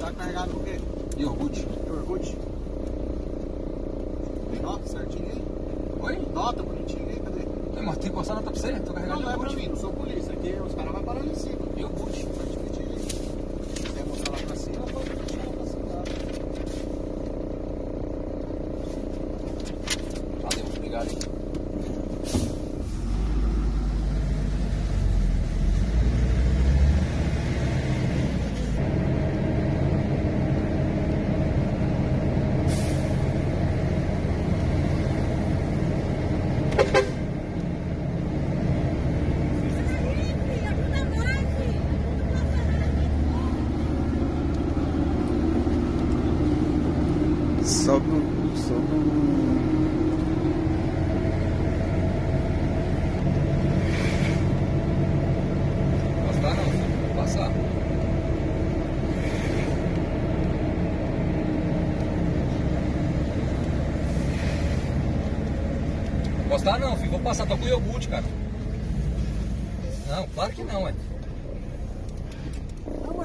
Tá carregado com o quê? Iogurte. Iogurte? Tem nota certinho aí? Oi? Nota bonitinho aí, cadê? Mas tem que passar nota pra você? Tô Não, carregando não é pra mim, não sou polícia. Aqui os caras vão parando em cima. Iogurte. Tá dividido aí. Se quiser mostrar lá pra cima, pode mostrar lá pra cima. Valeu, obrigado. hein. Sobe o. Sobe o. Passar não, filho. Passar. Postar não, filho. Vou passar. Tô com iogurte, cara. Não, claro que não, ué.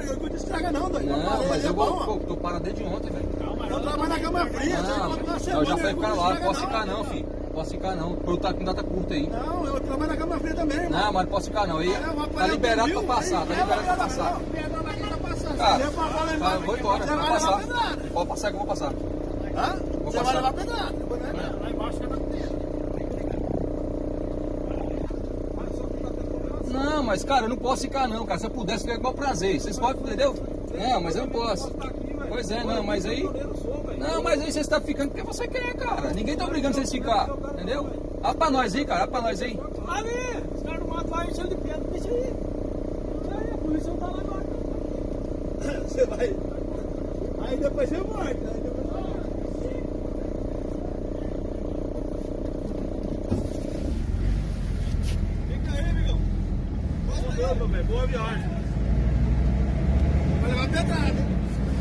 Não, mas iogurte estraga não, doido. Não, mas eu é bom, vou. Tô parado desde ontem, velho. Eu trabalho na cama fria, você Não, uma eu semana, já falei cara lá, não posso ficar não, filho. Posso ficar não. Eu tá com data curta aí. Não, eu trabalho na cama fria também, irmão. Não, mas não posso ficar não. Aí É, tá liberado pra passar, tá liberado pra passar. não? Cara, tá, eu vou embora, você vou vai passar. Pode passar que eu vou passar. Hã? Vou Você vai passar. levar pedrada. né? Lá embaixo já tá com medo. Não, mas cara, eu não posso ficar não, cara. Se eu pudesse, ficar igual prazer. Vocês podem, entendeu? Não, mas eu não posso. Pois é, não, mas aí. Não, mas aí você está ficando porque você quer, cara. Ninguém tá obrigando vocês a ficar, entendeu? Olha pra nós aí, cara, olha pra nós aí. Ali, os caras não matam lá enchendo de pedra, deixa aí. Aí, a polícia não tá lá agora. Você vai. Aí depois você morre. Aí depois você morre. Fica aí, amigão. Boa viagem. Vai levar pedrada. hein?